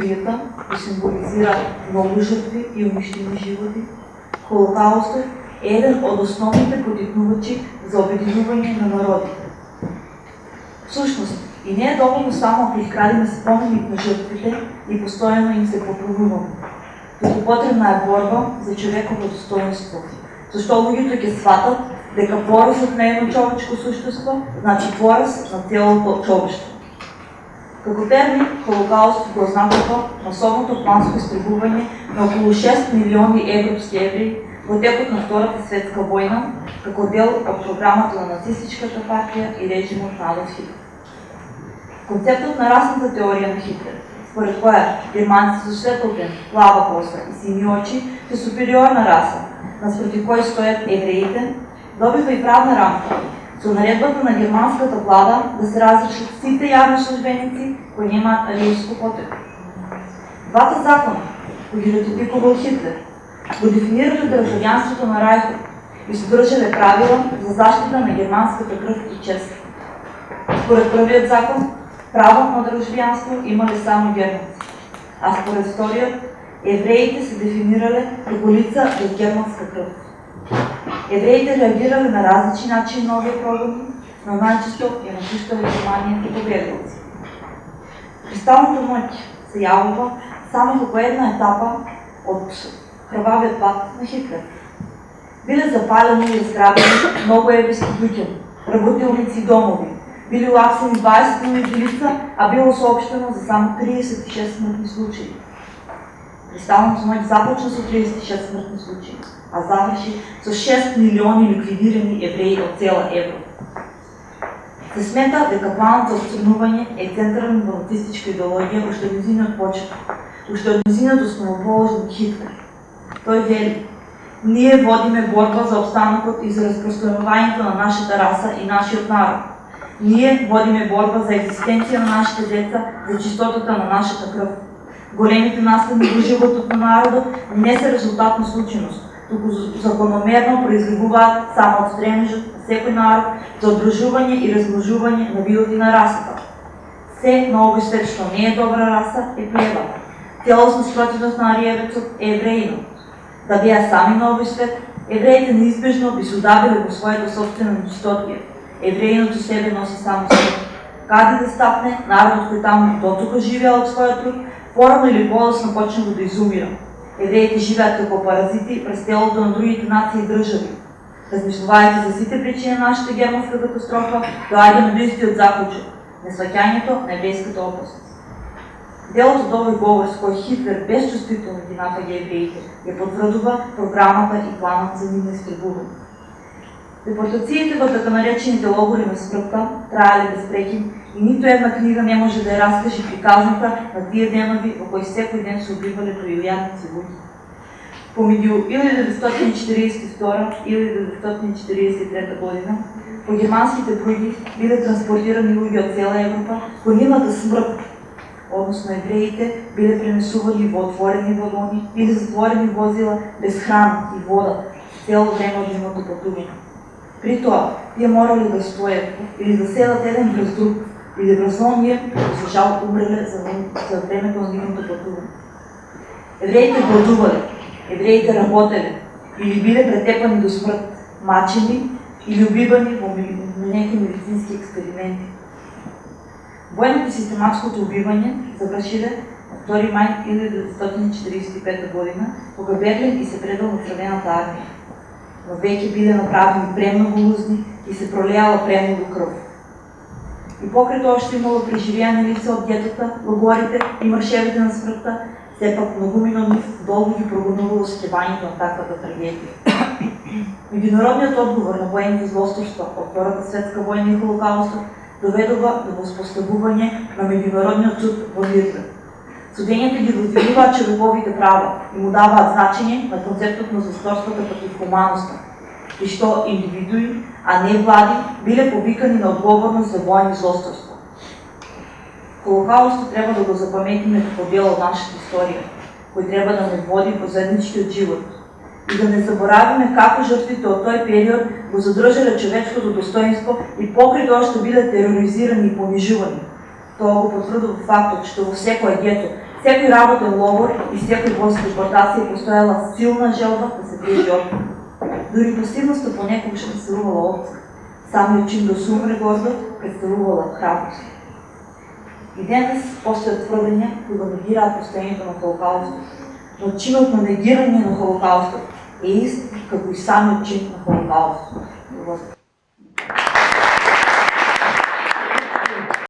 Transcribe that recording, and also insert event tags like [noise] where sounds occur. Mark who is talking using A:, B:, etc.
A: Го символизира много жертви и унищени животи. Холокаустът е един от основните потикнувачи за обединуване на народите. Всъщност, и не е доволно само ако изградиме споменик на жертвите и постоянно им се поклонуваме. Тук потребна е борба за човеково достоинство. Защо луѓето ќе сватат дека порасот е едно човечко суштество, значи пораз на целото човештво. Како термин, Холокауст го ознакува масовното планско изтребување на околу 6 милиони европски евреи во текот на Втората светска војна, како дел од програмата на нацистичката партија и режимот на Адолф Хитлер. Концептот на расната теорија на Хитлер, според која германците со светлотен, плава коса и сини очи се супериорна раса, наспроти кој стоят евреите, добива и правна рамка со наредбата на германската влада да се разрешат сите јавни службеници кои немаат ариевско потекло. Двата закона, кои ги ратификувал Хитлер, го дефинирале државјанството на Рајхот и содржале правила за заштита на германската крв и чест. Според првиот закон, право на државјанство имале само германци, а според вториот, евреите се дефинирале како лица без германска крв. Евреите реагирале на различни начини на овие програми, но најчесто ја напуштале Германија и победилци. Кристалната ноќ се јавува само како една етапа од крвавиот пат на Хитлер. Биле запалени и разграбени многу еврејски луѓе, работилници и домови. Били уапсени 20 милиони лица, а било сообщено за само 36 смртни случаи. Кристалната ноќ започна со 36 смртни случаи, а заврши со 6 милиони ликвидирани евреи од цела Европа. Се смета дека планот за отстранување е централна во нацистичка идеологија уште од низиниот почеток, уште од низиниот основоположник Хитлер. Тој вели, ние водиме борба за обстанокот и за распространувањето на нашата раса и нашиот народ. Ние водиме борба за екзистенција на нашите деца, за чистотата на нашата крв. Големите наследни во животот на народот не се резултат на случајност, туку закономерно произлегуваат само од стремежот на секој народ за одржување и размножување на видот на расата. Се на овој свет што не е добра раса е плева. Целосна спротивност на ариевецот е евреинот. Да беа сами на свет, евреите неизбежно би се удавиле во својата собствена дистопија. Евреинот себе носи само свет. Каде да стапне, народот кој таму дотука живеал од својот труд, порано или подоцна почнува да изумира. Евреите живеат како паразити през телото на другите нации и држави. Размислувајќи за сите причини на нашата германска катастрофа, доаѓаме до истиот заклучок – несваќањето на еврејската опасност. Делот од овој говор с кој Хитлер безчувствително ги напаѓа евреите, ја потврдува програмата и планот за нивно истребување. Депортациите во така наречените логори на смртта траеле без и ниту една книга не може да ја раскаже приказната на тие денови во кои секој ден се убивале тројујадници луѓе. Помеѓу 1942 и 1943 година, по германските бруги биле транспортирани луѓе од цела Европа по нивната смрт, односно евреите биле пренесувани во отворени вагони или затворени возила без храна и вода цело време од нивното патување. При тоа, тие морали да стојат или да седат еден врз друг, или врз оние кои за времето на нивното патување. Евреите гладувале, евреите работеле, или биле претепани до смрт, мачени или убивани во некои медицински експерименти. Војното и систематското убивање завршиле на 2 мај 1945 година, кога Берлин и се предал на Црвената армија но веќе биле направени премногу лузни и се пролеала премногу крв. И покрај тоа што имало преживеани лица од гетата, логорите и маршевите на смртта, сепак многумина нив долго ги прогонувало скевањето на таквата трагедија. [coughs] Меѓународниот одговор на воените злосторства од Втората светска војна и Холокаустот доведува до воспоставување на меѓународниот суд во Нирнберг. Судењата ги возвелуваат човековите права и му даваат значење на концептот на злосторствата против хуманоста, и што индивидуи, а не влади, биле повикани на одговорност за војни злосторства. Холокаустот треба да го запаметиме како дел од нашата историја, кој треба да не води во заедничкиот живот, и да не заборавиме како жртвите од тој период го задржале човечкото достоинство и тоа што биле тероризирани и понижувани, Тоа го потврдува фактот што во секој гето Секој работен логор и секој воз депортација постоела силна желба да се движи отпор. Дури пасивноста понекогаш представувала отпор. Самиот чин да се умре гордо представувала храброст. И денес постојат тврдења кои го негираат постоењето на Холокаустот. Но чинот на негирање на Холокаустот е ист како и самиот чин на. Благодарам.